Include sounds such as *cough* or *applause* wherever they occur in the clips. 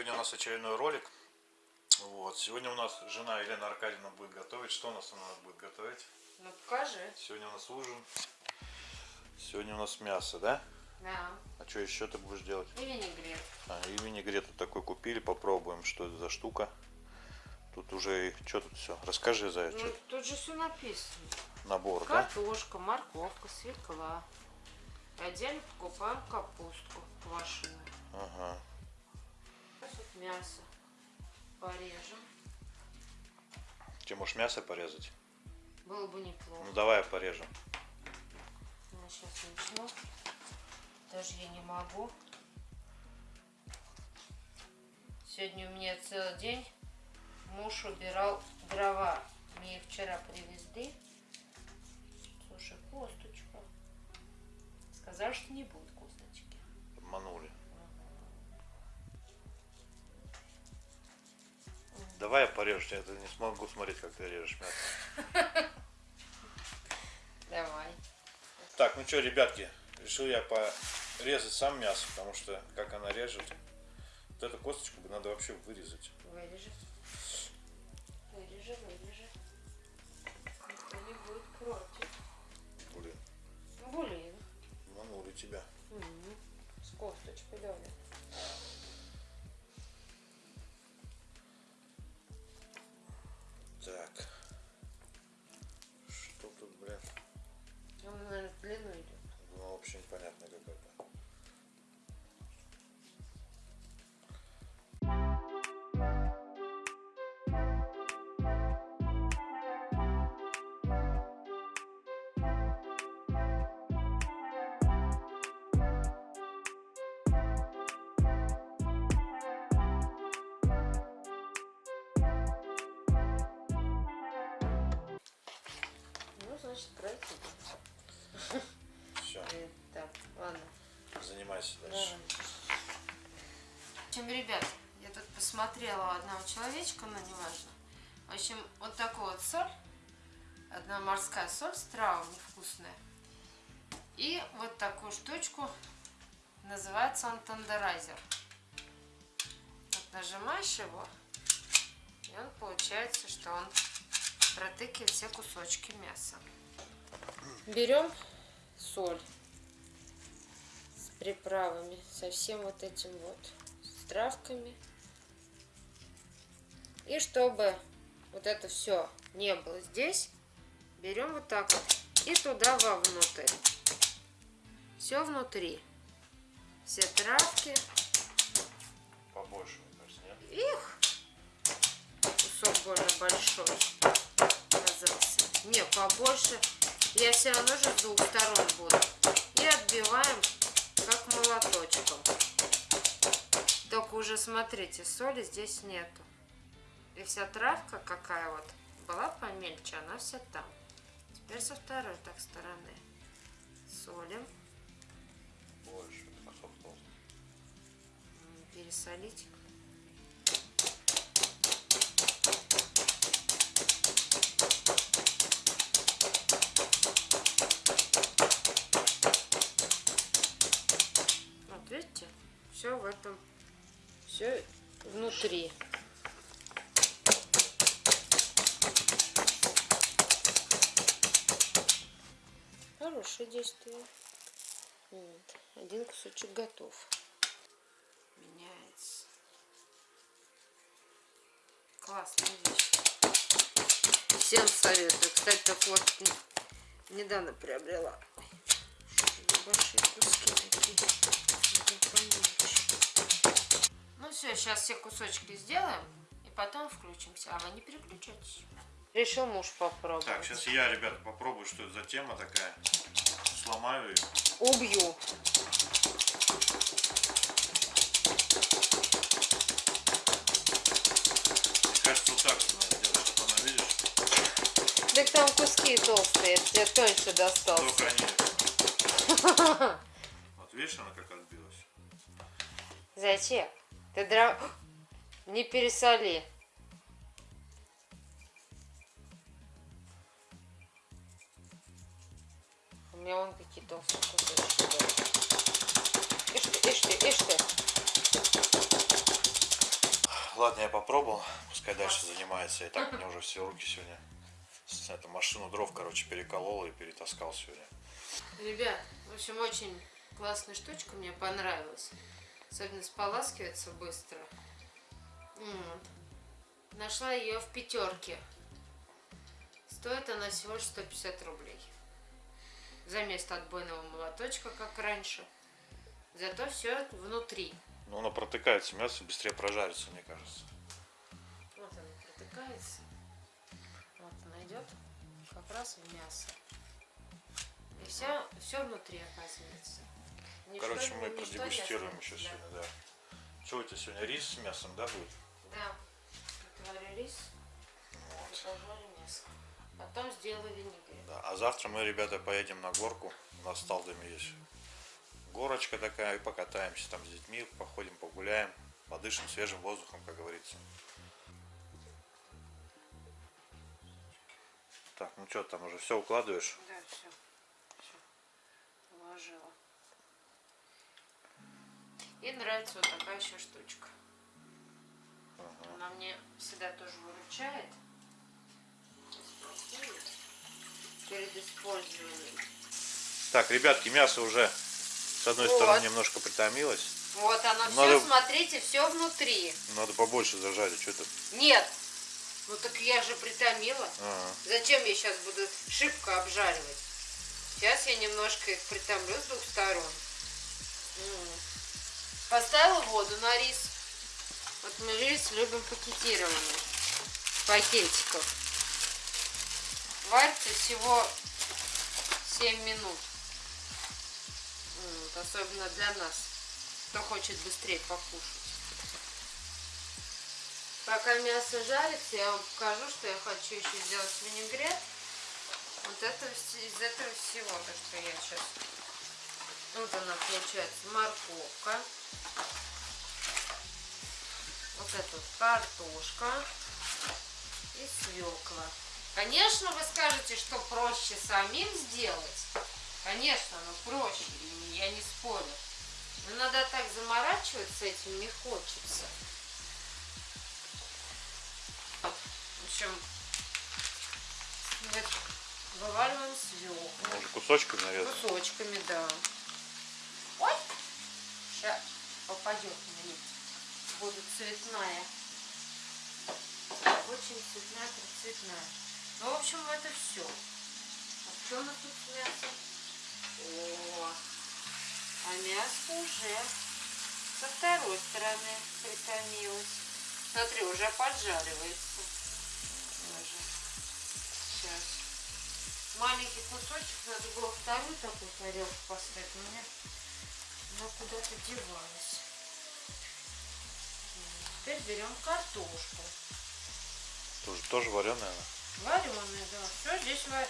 Сегодня у нас очередной ролик. Вот. Сегодня у нас жена Елена Аркадьевна будет готовить. Что у нас она будет готовить? Ну покажи. Сегодня у нас ужин. Сегодня у нас мясо, да? Да. А что еще ты будешь делать? И винегрет. А, и винегрет вот такой купили. Попробуем, что это за штука. Тут уже, что тут все? Расскажи, Зая, Ну, что тут же все написано. набор, да? Картошка, морковка, свекла. Отдельно покупаем капустку квашеную. Ага. Мясо порежем. Тебе можешь мясо порезать? Было бы неплохо. Ну давай порежем. Я сейчас начну. Даже я не могу. Сегодня у меня целый день муж убирал дрова. Мне их вчера привезли. Слушай, косточка. Сказал, что не будет косточки. Обманули. Давай я порежу, я это не смогу смотреть, как ты режешь мясо. *laughs* Давай. Так, ну что, ребятки, решил я порезать сам мясо, потому что как она режет, вот эту косточку надо вообще вырезать. Вырежи. Вырежи, вырежи. Никто не будет против. Блин, Блин. обманули тебя. М, С косточкой давай. Значит, пройти. Все, Э, Так, ладно. занимайся дальше. В общем, ребят, я тут посмотрела одного человечка, но неважно. В общем, вот такую вот соль. Одна морская соль с травами вкусная. И вот такую штучку. Называется он тендерайзер. Вот нажимаешь его, и он получается, что он протыкивает все кусочки мяса. Берем соль с приправами, со всем вот этим вот, с травками. И чтобы вот это все не было здесь, берем вот так вот и туда вовнутрь. Все внутри. Все травки. Побольше, мне кажется, нет? Их! Кусок больно большой оказался. Не, побольше. Я все равно же с двух сторон буду. И отбиваем как молоточком. Только уже смотрите, соли здесь нету. И вся травка какая вот была помельче, она вся там. Теперь со второй так стороны. Солим. Больше. М, Пересолить. Внутри. Хорошее действие. Вот. Один кусочек готов. Меняется. Классная вещь. Всем советую. Кстати, так вот недавно приобрела. Большие куски такие. Сейчас все кусочки сделаем и потом включимся. А вы не переключайтесь. Решил муж попробовать. Так, сейчас я, ребята, попробую, что это за тема такая. Сломаю ее. Убью. Мне кажется, вот так надо сделать, чтобы она, видишь, Так там куски толстые, я тебе тоньше достался. только они... *laughs* Вот видишь, она как отбилась. Зачем? Ты дров... Не пересоли. У меня вон какие толстые кусочки. были. Ишь ты, ишь ты, ишь ты. ладно, я попробовал. Пускай дальше занимается. И так мне уже все руки сегодня. Эту машину дров, короче, переколол и перетаскал сегодня. Ребят, в общем, очень классная штучка, мне понравилась. Особенно споласкивается быстро. Вот. Нашла ее в пятерке. Стоит она всего лишь 150 рублей. За место отбойного молоточка, как раньше. Зато все внутри. Ну, оно протыкается мясо, быстрее прожарится, мне кажется. Вот она протыкается. Вот она идет как раз в мясо. И все, все внутри оказывается. Ничто Короче, мы продегустируем еще осталось. сегодня, да. Что у тебя сегодня рис с мясом, да, будет? Да. да. Отварю рис Вот. мясо. Потом сделаю винегрет. Да. А завтра мы, ребята, поедем на горку. У нас с Талдами есть горочка такая, и покатаемся там с детьми, походим, погуляем, подышим свежим воздухом, как говорится. Так, ну что, там уже все укладываешь? Да, все. Все. Уложила. И нравится вот такая еще штучка. Она мне всегда тоже выручает. Перед использованием. Так, ребятки, мясо уже с одной Вот. стороны немножко притомилось. Вот оно Надо- все, смотрите, все внутри. Надо побольше зажарить, что ты. Нет. Ну так я же притомила. Ага. Зачем я сейчас буду шибко обжаривать? Сейчас я немножко их притомлю с двух сторон. М. Поставила воду на рис. Вот мы рис любим пакетированный. Пакетиков. Варится всего 7 минут. М, Вот, особенно для нас, кто хочет быстрее покушать. Пока мясо жарится, я вам покажу, что я хочу еще сделать винегрет. Вот это из этого всего, то, что я сейчас... Вот она получается морковка. Вот это вот картошка и свекла. Конечно, вы скажете, что проще самим сделать. Конечно, оно проще, я не спорю. Но надо так заморачиваться этим не хочется. В общем, вываливаем свеклу. Кусочками нарезано. Кусочками, да. Ой! Сейчас попадет мне. Будет цветная. Очень цветная, цветная. Ну, в общем, это все. А что у нас тут с мясом? О, а мясо уже со второй стороны притомилось. Смотри, уже поджаривается. Даже. Сейчас. Маленький кусочек, надо было вторую такую тарелку поставить, у меня она куда-то девалась. Теперь берем картошку. Тоже, тоже вареная она. Вареная, да. Все здесь ва-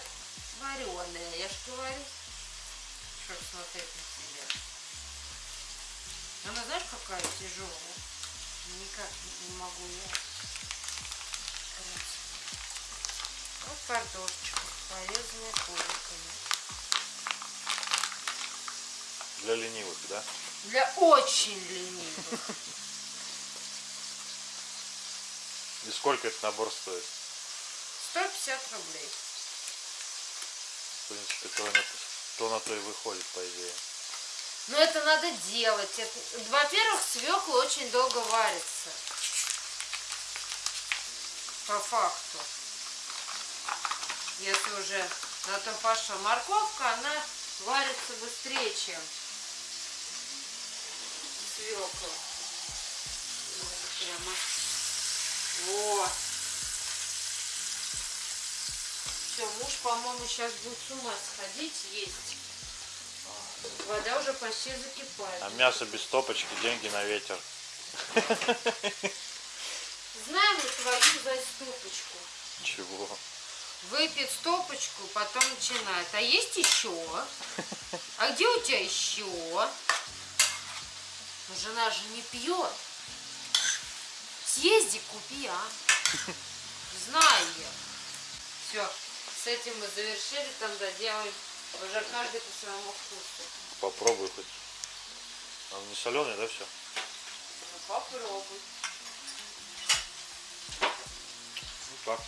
вареная, я же говорю. Что смотреть на себя. Она знаешь, какая тяжелая? Никак не- могу я. Вот картошечка, порезанная кубиками. Для ленивых, да? Для очень ленивых. И сколько этот набор стоит? 150 рублей. В принципе, то на то, на то и выходит, по идее. Но это надо делать. Во-первых, свекла очень долго варится. По факту. Если уже на то пошла морковка, она варится быстрее, чем свекла. Вот Прямо. Во. Все, муж, по-моему, сейчас будет с ума сходить есть. Вода уже почти закипает. А мясо без стопочки, деньги на ветер. Знаем мы твою заступочку. Чего? Выпьет стопочку, потом начинает. А есть еще? А где у тебя еще? Ну, жена же не пьет. Съезди, купи, а. Знаю я. Все, с этим мы завершили, там доделаем уже каждый по своему вкусу. Попробуй хоть. Он не соленый, да, все? Ну, попробуй. как?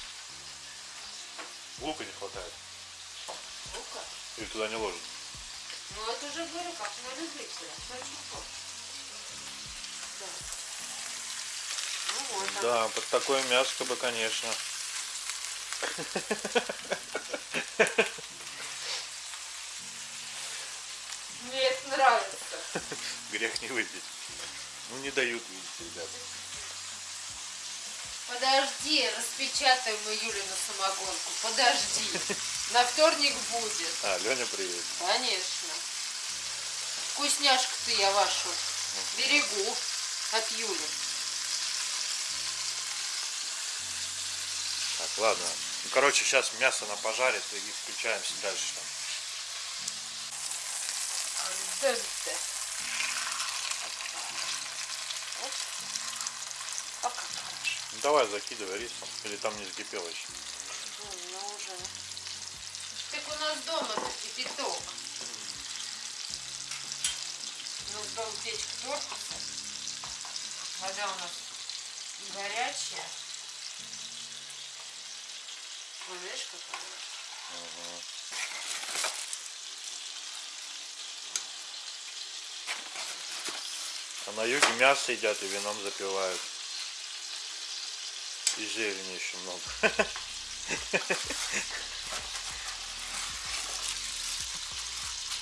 Лука не хватает. Лука. Или туда не ложит? Ну это уже говорю, как на любителя. Так. Ну вот. Да, под такое мясо бы, конечно. Мне это нравится. Грех не выпить. Ну не дают, видите, ребят. Подожди, распечатаем мы Юлину самогонку. Подожди. На вторник будет. А, Леня приедет. Конечно. Вкусняшку-то я вашу берегу от Юли. Так, ладно. Ну, короче, сейчас мясо на пожарит и включаемся дальше там. Ну, давай закидывай рисом. Или там не закипело еще. Ну уже. Так у нас дома кипяток. У нас дом печка Торкуса. Вода у нас горячая. Ой, видишь, какая? А на юге мясо едят и вином запивают. И зелени еще много.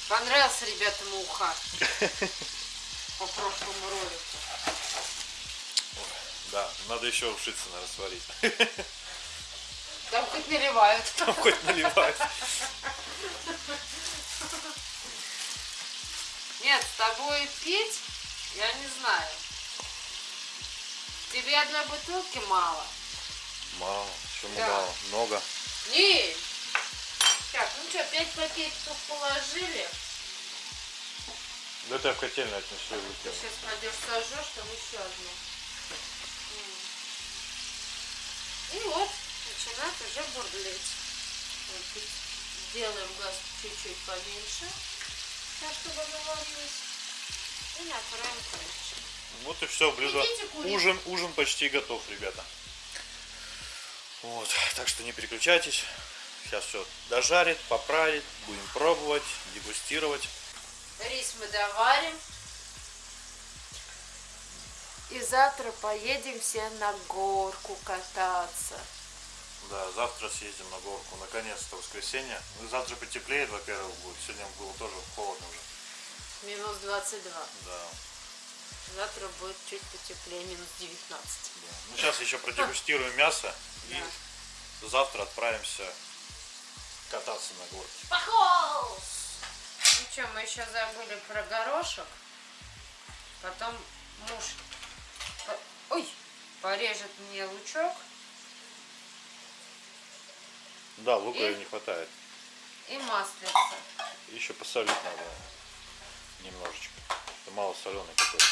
Понравился ребятам уха по прошлому ролику. Надо еще ушицы, наверное, сварить. *laughs* Там хоть наливают. *laughs* Там хоть наливать. Нет, с тобой пить, я не знаю. Тебе одной бутылки мало. Мало. Почему Да. мало? Много. Не. Так, ну что, пять пакетиков положили. Да я в котельную отнесу и Ты выкину. сейчас пойдешь сожжешь, там еще одну. М. И вот, начинает уже бурлить. Вот Сделаем газ чуть-чуть поменьше, так, чтобы оно варилось. И накроем крышкой. Вот и все, блюдо. Ужин, ужин почти готов, ребята. Вот, так что не переключайтесь. Сейчас все дожарит, поправит, будем пробовать, дегустировать. Рис мы доварим. И завтра поедем все на горку кататься. Да, завтра съездим на горку. Наконец-то воскресенье. Ну, завтра потеплеет, во-первых, будет. Сегодня было тоже холодно уже. Минус 22. Да. Завтра будет чуть потеплее, минус 19. да. Ну, сейчас еще продегустируем мясо. И завтра отправимся кататься на горке. Похолс! Ну что, мы еще забыли про горошек. Потом муж ой, порежет мне лучок Да, лука И? не хватает. и маслица. Еще посолить надо немножечко. Это мало соленый какой-то.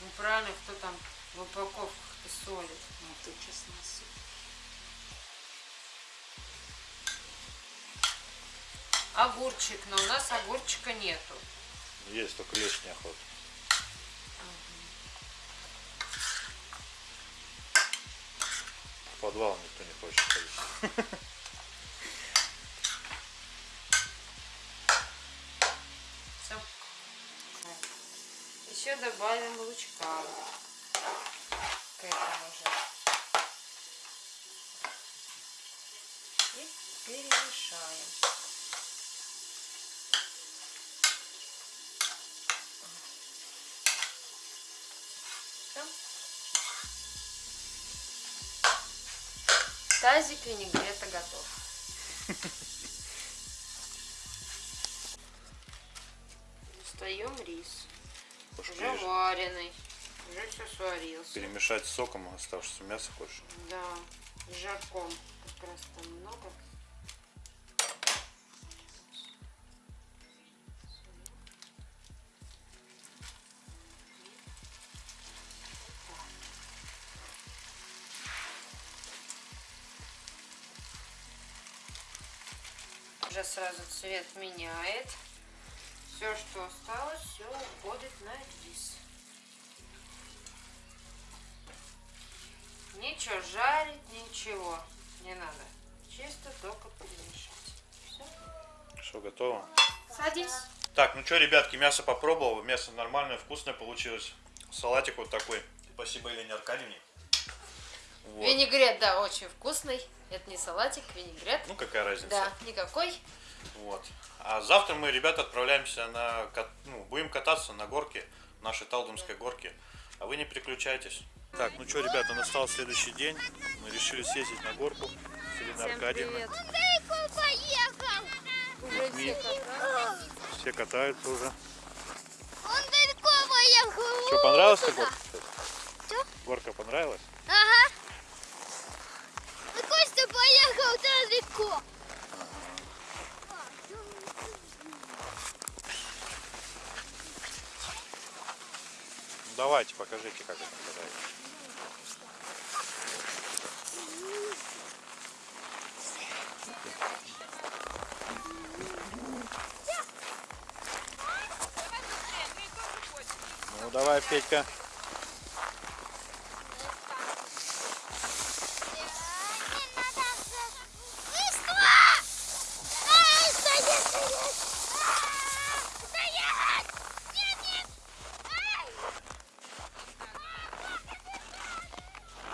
Ну правильно, кто там в упаковках-то солит. Ну ты честно Огурчик, но у нас огурчика нету. Есть только лишняя охота. Подвал никто не хочет ходить. Еще добавим лучка к этому же. И перемешаем. Всё. Тазик винегрета готов. Достаем рис. Уже переш- вареный. Уже все сварился. перемешать соком оставшееся мясо хочешь? Да, с жарком. Как раз там много. Сразу цвет меняет. Все, что осталось, все уходит на рис. Ничего жарить, ничего. Не надо. Чисто только перемешать. Все. Что, готово? Садись. Так, ну что, ребятки, мясо попробовал. Мясо нормальное, вкусное получилось. Салатик вот такой. Спасибо Елене Аркадьевне. Вот. Винегрет, да, очень вкусный. Это не салатик, винегрет. Ну, какая разница. Да, никакой. Вот. А завтра мы, ребята, отправляемся на... кат- Ну, будем кататься на горке, нашей Талдомской горке. А вы не переключайтесь. Так, ну что, ребята, настал следующий день. Мы решили съездить на горку с Еленой Аркадьевной. Далеко поехал. Уже все катаются. Все катаются уже. Он далеко поехал. Что, понравилась горка? Чё? Горка понравилась? Ага. Ну, давайте, покажите, как это катается. Ну, давай, Петька.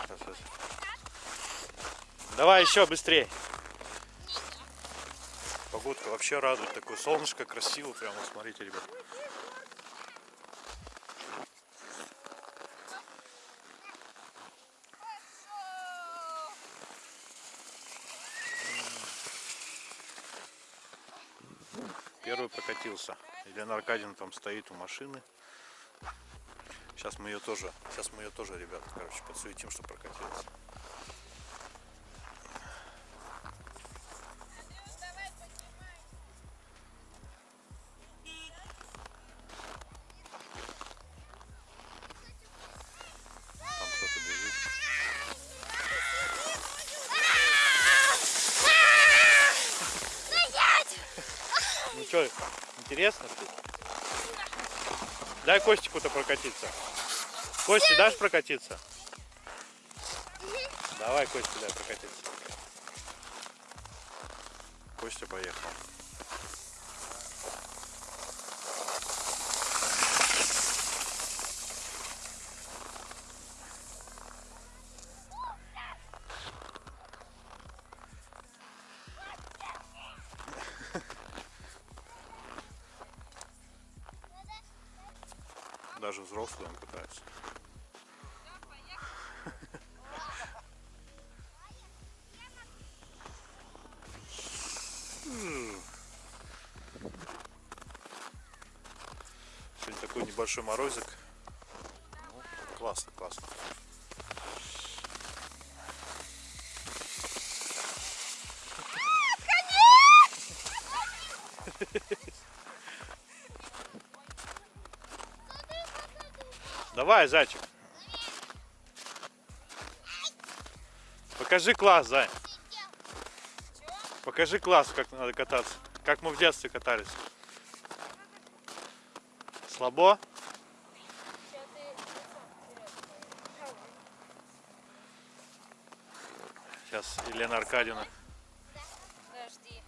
Сейчас, сейчас. Давай еще быстрее. Погодка вообще радует. Такое солнышко красиво. Прямо смотрите, ребят. Первый прокатился. Елена Аркадьевна там стоит у машины. Сейчас мы ее тоже, сейчас мы ее тоже, ребята, короче, подсуетим, что прокатилась. Прокатиться. Кости, дашь прокатиться? Давай, Костя, дай прокатиться. Костя поехал. Даже взрослый он катается. Сегодня такой небольшой морозик. Ну, классно, классно. Давай, зайчик. Покажи класс, зай. Покажи класс, как надо кататься. Как мы в детстве катались. Слабо? Сейчас Елена Аркадьевна. Подожди.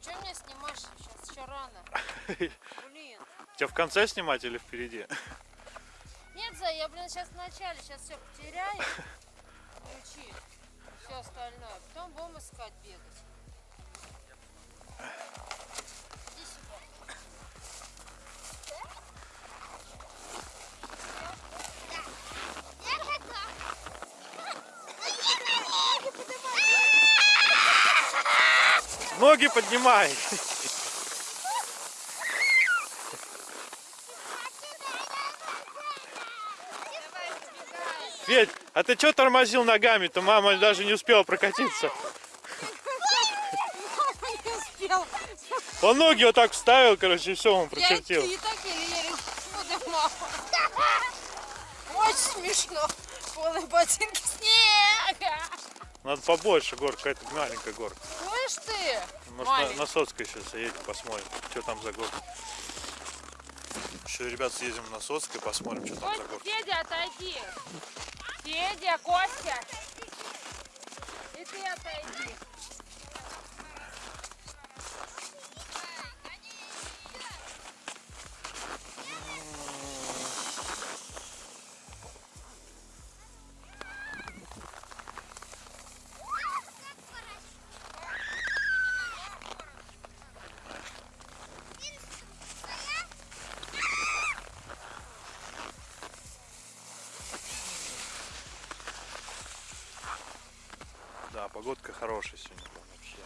Ты что меня снимаешь сейчас? Еще рано. Блин. Тебя в конце снимать или впереди? Нет, Зай, я, блин, сейчас в начале, сейчас все потеряю. Ключи. Все остальное. Потом будем искать бегать. Иди сюда. Ноги поднимай! Федь, а ты что тормозил ногами-то? Мама даже не успела прокатиться. Он ноги вот так вставил, короче, и все, он прочертил. Я и так еле-еле буду мама. Очень смешно. Полные ботинки снега. Надо побольше горка, какая-то маленькая горка. Слышь ты? Может, на, Маленькая. на Соцкой сейчас едем, посмотрим, что там за горка. Еще, ребят, съездим на Соцкой, посмотрим, что там за горка. Федя, отойди. Федя, Костя. И ты отойди. Погодка хорошая сегодня, прям вообще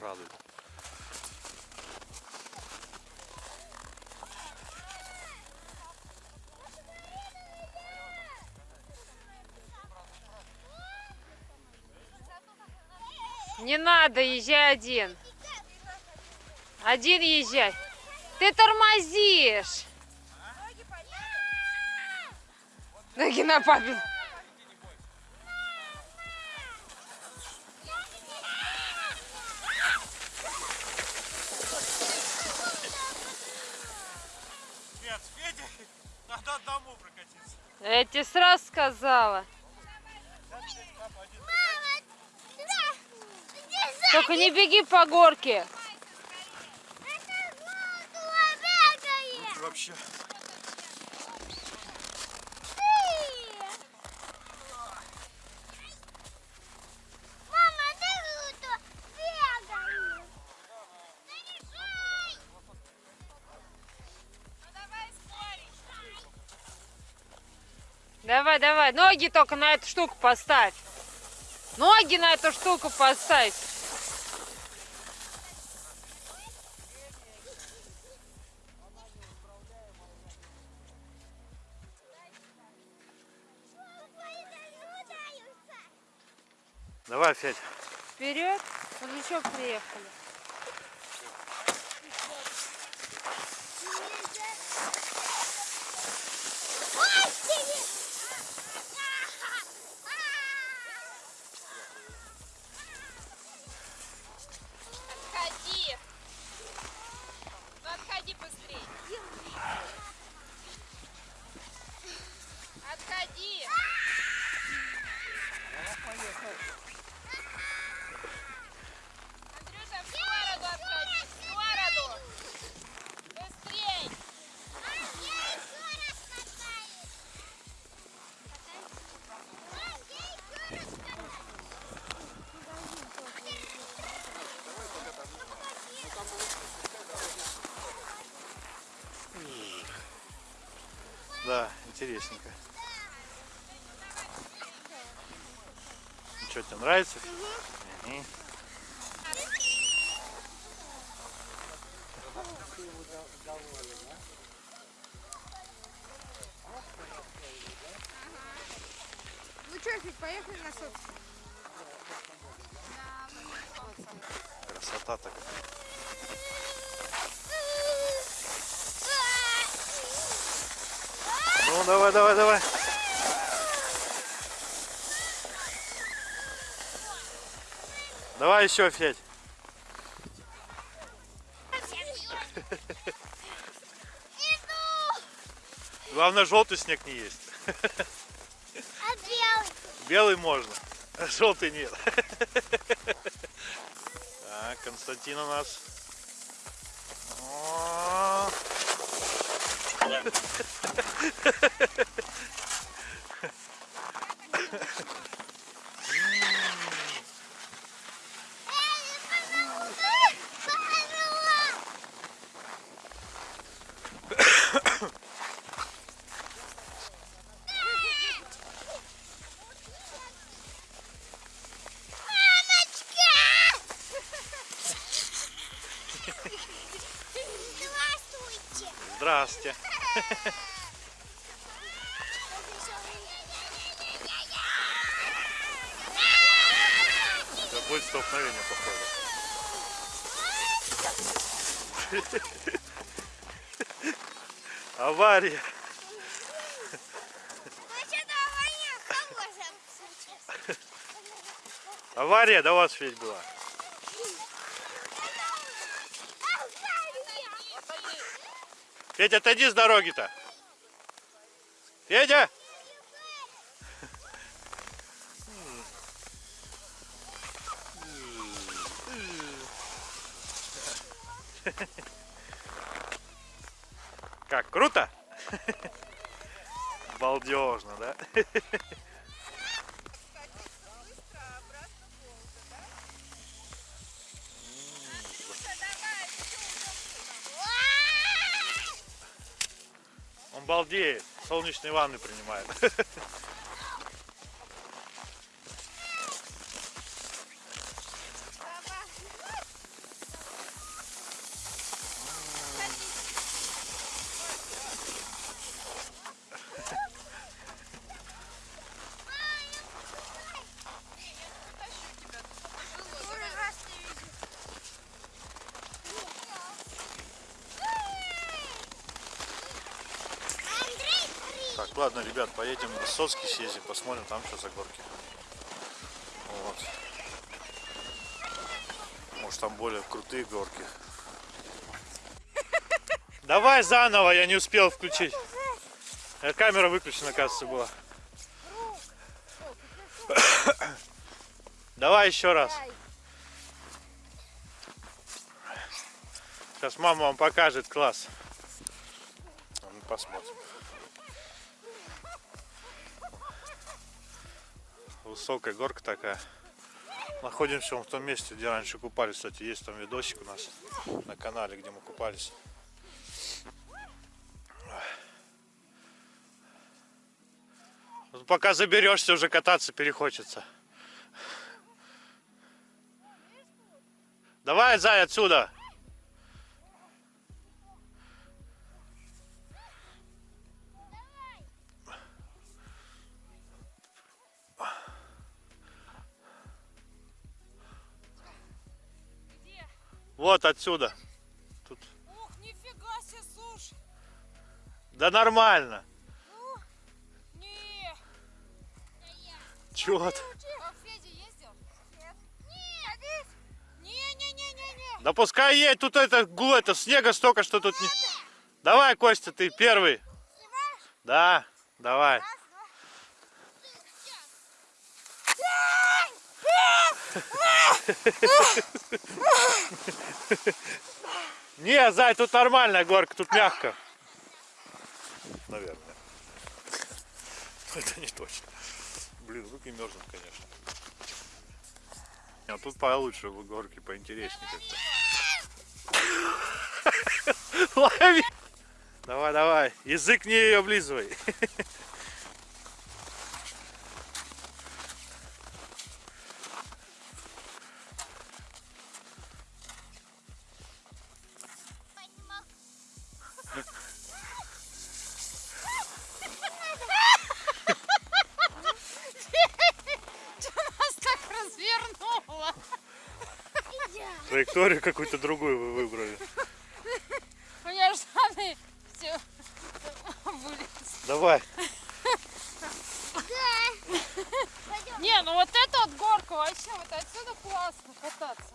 радует. Не надо, езжай один. Один езжай. Ты тормозишь. Ноги на папе. Прокатиться. Я тебе сразу сказала. Только не беги по горке. Это. Вообще. Давай. Ноги только на эту штуку поставь. Ноги на эту штуку поставь. Давай, Федь. Вперед. Мы еще приехали. Интересненько. Ну что, тебе нравится? Мгм. Ну что, Федь, поехали на собственно. Красота такая. Давай, давай, давай. Давай еще, Федь. Главное, желтый снег не есть. А белый? Белый можно, а желтый нет. Так, Константин у нас. О, Здравствуйте. Здрасте. Это будет столкновение, походу. Авария. Вообще-то авария до вас, Федь, была. Федь, отойди с дороги-то. Федя! Солнечные ванны принимает. Ладно, ребят, поедем в Высоцкий съездим, посмотрим там, что за горки. Вот. Может, там более крутые горки. Давай заново, я не успел включить. Э, Камера выключена, кажется, была. *coughs* Давай еще раз. Сейчас мама вам покажет класс. Мы посмотрим. Высокая горка такая. Находимся в том месте, где раньше купались. Кстати, есть там видосик у нас на канале, где мы купались. Пока заберешься, уже кататься перехочется. Давай, Зай, отсюда. Вот отсюда. Тут. Ух, нифига себе, слушай. Да нормально. Не. Чего ты? Да пускай едет, тут это, это снега столько, что тут не... Давай, Костя, ты первый. Да, давай. Не, Зай, тут нормальная горка, тут мягко. Наверное. Это не точно. Блин, руки мерзнут, конечно. А тут получше в горке, поинтереснее как-то. Лови! Давай, давай. Язык не облизывай. Траекторию какую-то другую вы выбрали. У меня же штаны все вылез. Давай. Не, ну вот эта вот горка вообще, вот отсюда классно кататься.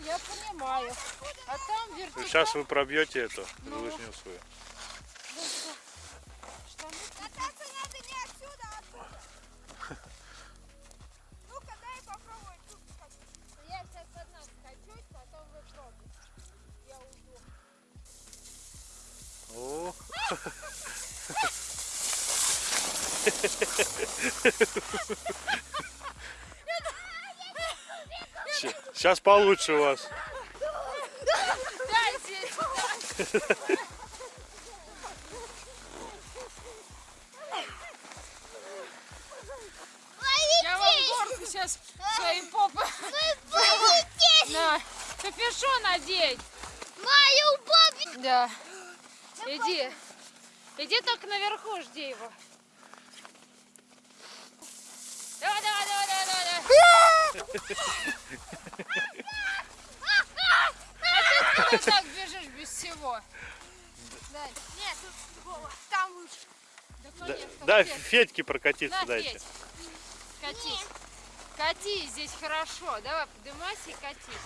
Я понимаю. А там вертикаль. Сейчас вы пробьете эту лыжню свою. Получше у вас. Дайте! Я вам горку сейчас своим попой. На, капюшон надень. Мою бабу. Да. Иди. Иди только наверху, жди его. Давай, давай, давай, давай, давай. давай. А ты так бежишь без всего? Дай. Нет, тут другого. Там лучше. Да, Да, конечно, да, Федь. Федьке прокатиться На, дайте. Федь. Катись. Катись, здесь хорошо. Давай, поднимайся и катись.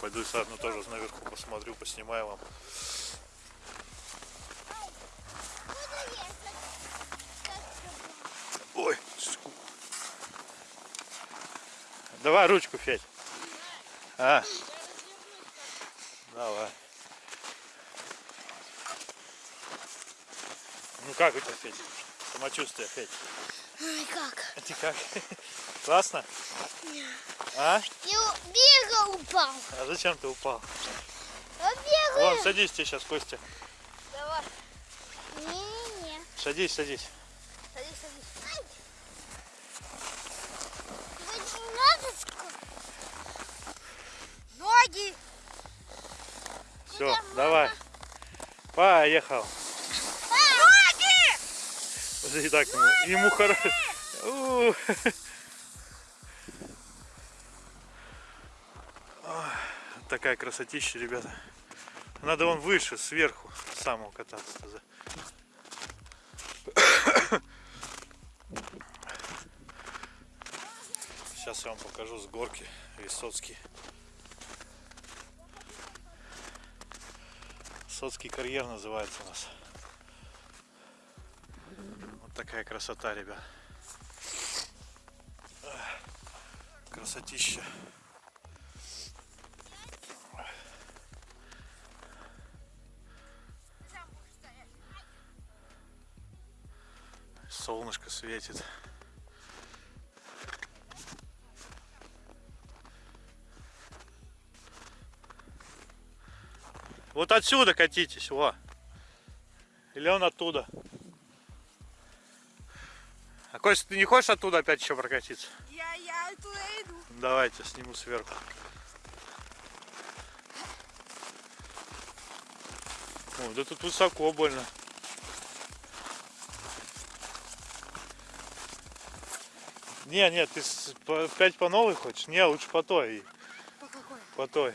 Пойду заодно тоже наверху посмотрю, поснимаю вам. Ой, ску- Давай ручку, Федь. А? Давай. Ну как у тебя, Федь? Самочувствие, Федь? Ой, как? А ты как? Классно? А? Я бегал упал. А зачем ты упал? Я бегаю. Вон, садись тебе сейчас, Костя. Давай. Не-не. Садись, садись. Садись, садись. Ай. Тебе не надо ск- Ноги. Все, давай. Поехал. Ноги! Уже и так ему, ему хорошо. Такая красотища, ребята. Надо вон выше, сверху, самого кататься. Сейчас я вам покажу с горки Высоцкий. Соцкий карьер называется у нас. Вот такая красота, ребят. Красотища. Солнышко светит. Вот отсюда катитесь, во. Или он оттуда. А Костя, ты не хочешь оттуда опять еще прокатиться? Я, я туда иду. Давайте, сниму сверху. О, да тут высоко больно. Не, нет, ты опять по новой хочешь? Не, лучше по той. По какой? По той.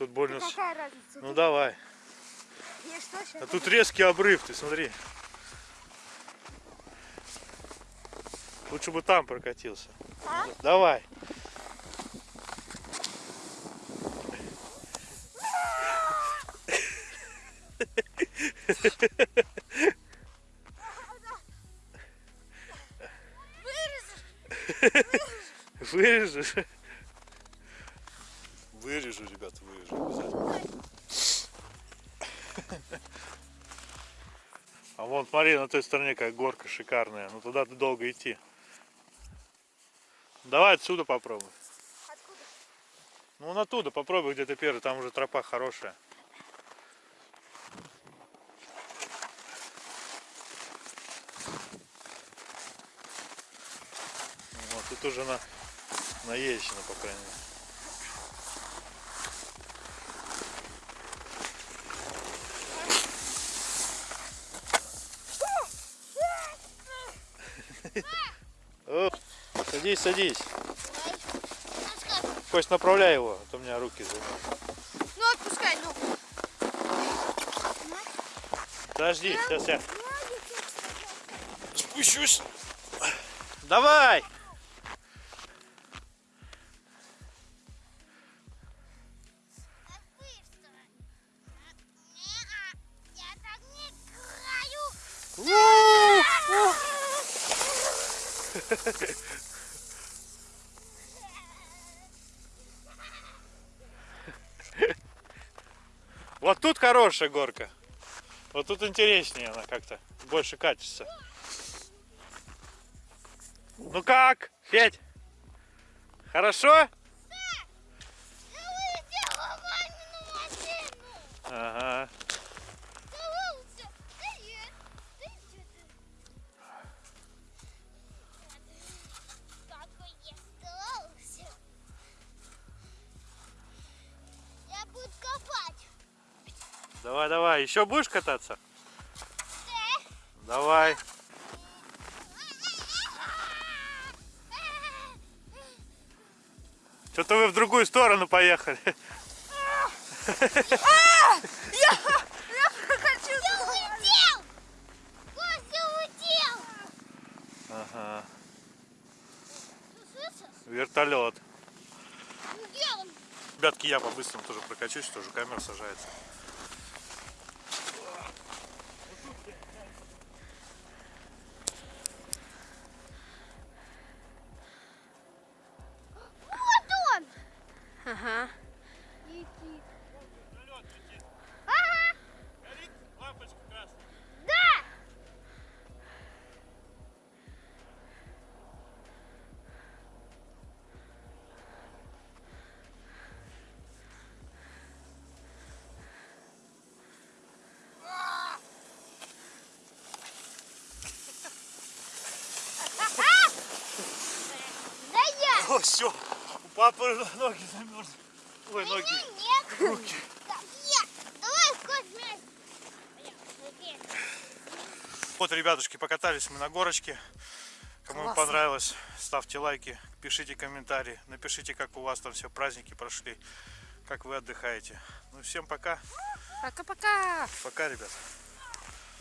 Тут больно. с- Какая разница? Ну давай. Я что сейчас? А тут резкий обрыв, ты смотри. Лучше бы там прокатился. А? Давай. *laughs* Вырежешь? Вырежу, ребят, вырежу обязательно. А вон, смотри, на той стороне какая горка шикарная. Ну туда долго идти. Давай отсюда попробуй. Откуда? Ну вон оттуда попробуй, где ты первый, там уже тропа хорошая. Вот тут уже на наезжено, по крайней мере. О, Садись, садись. Кость, направляй его, а то у меня руки занимают. Ну отпускай, ну. Подожди, сейчас я спущусь. Давай! Я так не *laughs* Вот тут хорошая горка. Вот тут интереснее она как-то. Больше катится. Ну как, Федь? Хорошо? Еще будешь кататься? Да. Давай. Что-то вы в другую сторону поехали. Хочу Я улетел. Костя улетел. Ага. Вертолет. Ребятки, я по-быстрому тоже прокачусь, тоже камера сажается. Вот все, у папы ноги замерзли. Ой, ноги, Нет. руки. Вот, ребятушки, покатались мы на горочке. Кому Классно. понравилось, ставьте лайки, пишите комментарии, напишите, как у вас там все праздники прошли, как вы отдыхаете. Ну, всем пока. Пока-пока. Пока, ребят.